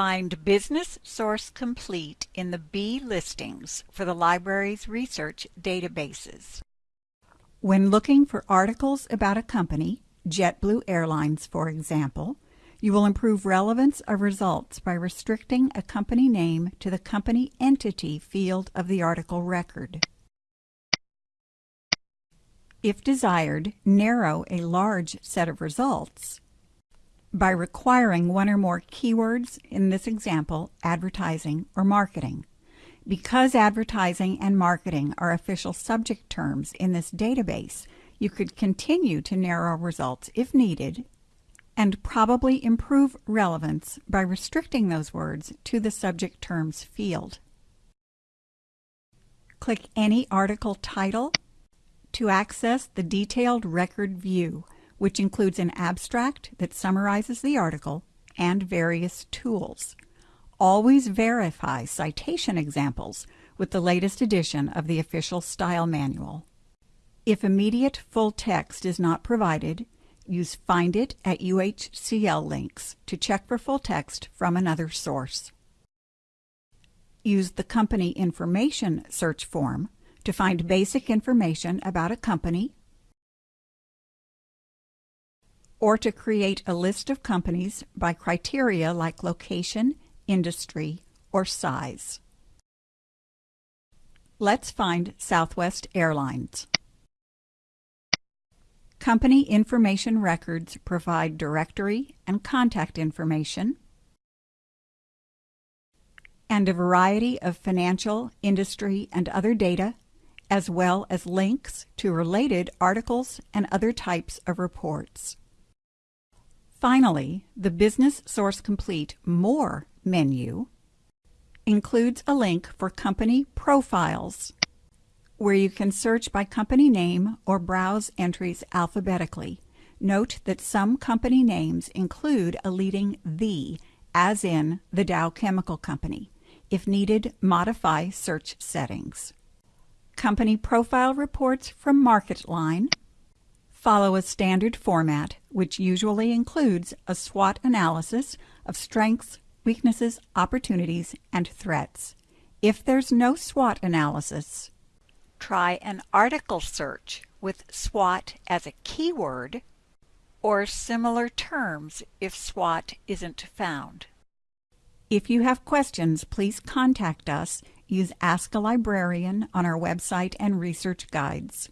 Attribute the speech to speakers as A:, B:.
A: Find Business Source Complete in the B listings for the library's research databases. When looking for articles about a company, JetBlue Airlines for example, you will improve relevance of results by restricting a company name to the company entity field of the article record. If desired, narrow a large set of results by requiring one or more keywords, in this example, advertising or marketing. Because advertising and marketing are official subject terms in this database, you could continue to narrow results if needed and probably improve relevance by restricting those words to the subject terms field. Click any article title to access the detailed record view, which includes an abstract that summarizes the article and various tools. Always verify citation examples with the latest edition of the official style manual. If immediate full text is not provided, use Find It at UHCL links to check for full text from another source. Use the Company Information search form to find basic information about a company or to create a list of companies by criteria like location, industry, or size. Let's find Southwest Airlines. Company information records provide directory and contact information and a variety of financial, industry, and other data, as well as links to related articles and other types of reports. Finally, the Business Source Complete More menu includes a link for company profiles, where you can search by company name or browse entries alphabetically. Note that some company names include a leading the, as in the Dow Chemical Company. If needed, modify search settings. Company profile reports from MarketLine follow a standard format, which usually includes a SWOT analysis of strengths, weaknesses, opportunities, and threats. If there's no SWOT analysis, try an article search with SWOT as a keyword or similar terms if SWOT isn't found. If you have questions, please contact us. Use Ask a Librarian on our website and research guides.